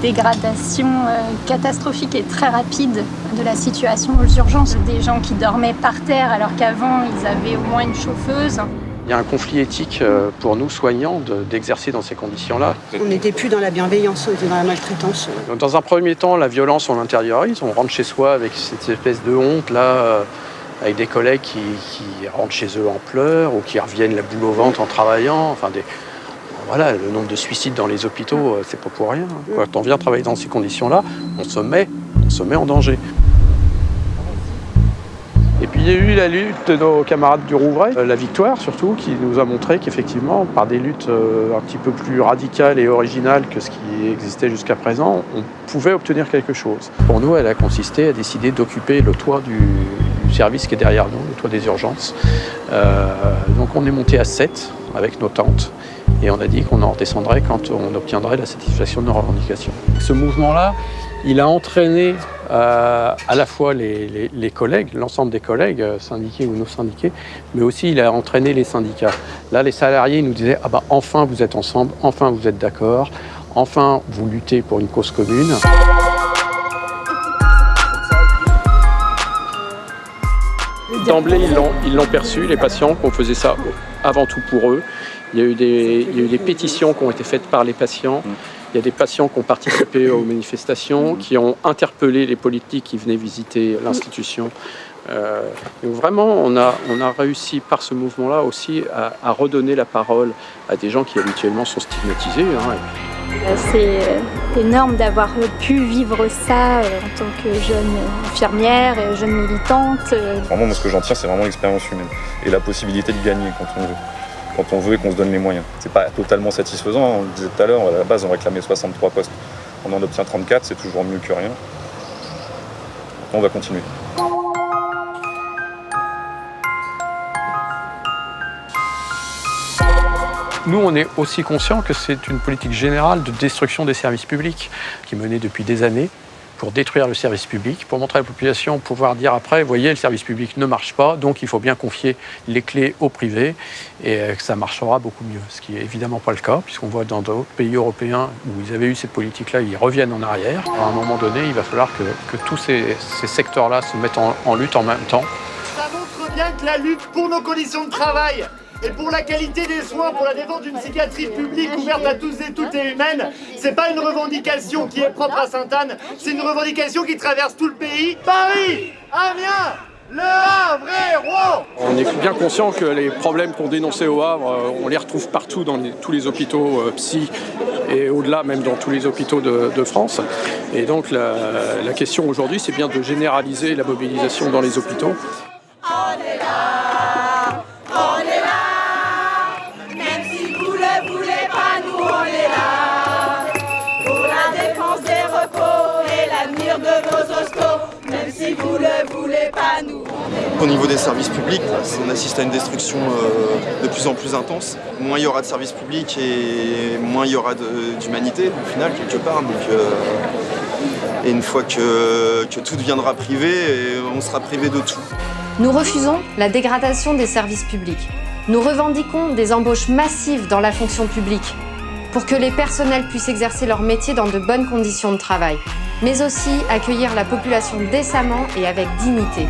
dégradation euh, catastrophique et très rapide de la situation aux urgences. Des gens qui dormaient par terre alors qu'avant ils avaient au moins une chauffeuse. Il y a un conflit éthique euh, pour nous soignants d'exercer dans ces conditions-là. On n'était plus dans la bienveillance, on était dans la maltraitance. Dans un premier temps, la violence, on l'intériorise, on rentre chez soi avec cette espèce de honte là, euh, avec des collègues qui, qui, rentrent chez eux en pleurs ou qui reviennent la boule au ventre en travaillant. Enfin, des... Voilà, le nombre de suicides dans les hôpitaux, euh, c'est pas pour rien. Quand on vient travailler dans ces conditions-là, on se met, on se met en danger. Et puis il y a eu la lutte de nos camarades du Rouvray, euh, la victoire surtout, qui nous a montré qu'effectivement, par des luttes euh, un petit peu plus radicales et originales que ce qui existait jusqu'à présent, on pouvait obtenir quelque chose. Pour nous, elle a consisté à décider d'occuper le toit du, du, service qui est derrière nous, le toit des urgences. Euh, donc on est monté à 7 avec nos tentes. Et on a dit qu'on en redescendrait quand on obtiendrait la satisfaction de nos revendications. Ce mouvement-là, il a entraîné euh, à la fois les, collègues, l'ensemble des collègues, euh, syndiqués ou non syndiqués, mais aussi il a entraîné les syndicats. Là, les salariés nous disaient « Ah bah enfin vous êtes ensemble, enfin vous êtes d'accord, enfin vous luttez pour une cause commune ». D'emblée, ils l'ont perçu, les patients, qu'on faisait ça avant tout pour eux. Il y, a eu des, il y a eu des pétitions qui ont été faites par les patients. Il y a des patients qui ont participé aux manifestations, qui ont interpellé les politiques qui venaient visiter l'institution. Euh, donc vraiment, on a, on a réussi par ce mouvement-là aussi à, à, redonner la parole à des gens qui habituellement sont stigmatisés. Hein. C'est énorme d'avoir pu vivre ça euh, en tant que jeune infirmière, jeune militante. Vraiment, moi, ce que j'en tire, c'est vraiment l'expérience humaine et la possibilité de gagner quand on veut quand on veut et qu'on se donne les moyens. C'est pas totalement satisfaisant, on le disait tout à l'heure, à la base on réclamait 63 postes, on en obtient 34, c'est toujours mieux que rien. On va continuer. Nous, on est aussi conscient que c'est une politique générale de destruction des services publics qui est menée depuis des années pour détruire le service public, pour montrer à la population, pouvoir dire après, voyez, le service public ne marche pas, donc il faut bien confier les clés au privé et que ça marchera beaucoup mieux. Ce qui n'est évidemment pas le cas, puisqu'on voit dans d'autres pays européens où ils avaient eu cette politique-là, ils reviennent en arrière. À un moment donné, il va falloir que, tous ces, ces secteurs-là se mettent en, en lutte en même temps. Ça montre bien que la lutte pour nos conditions de travail et pour la qualité des soins, pour la défense d'une psychiatrie publique ouverte à tous et toutes et humaine, c'est pas une revendication qui est propre à Sainte-Anne, c'est une revendication qui traverse tout le pays. Paris, Amiens, le Havre et Rouen On est bien conscient que les problèmes qu'on dénonçait au Havre, on les retrouve partout dans les, tous les hôpitaux euh, psy et au-delà même dans tous les hôpitaux de, de France. Et donc la, la question aujourd'hui, c'est bien de généraliser la mobilisation dans les hôpitaux. On est là, voulez pas, nous. Au niveau des services publics, on assiste à une destruction euh, de plus en plus intense. Moins il y aura de services publics et moins il y aura d'humanité au final quelque part. Donc, euh, et une fois que, que tout deviendra privé, on sera privé de tout. Nous refusons la dégradation des services publics. Nous revendiquons des embauches massives dans la fonction publique pour que les personnels puissent exercer leur métier dans de bonnes conditions de travail, mais aussi accueillir la population décemment et avec dignité.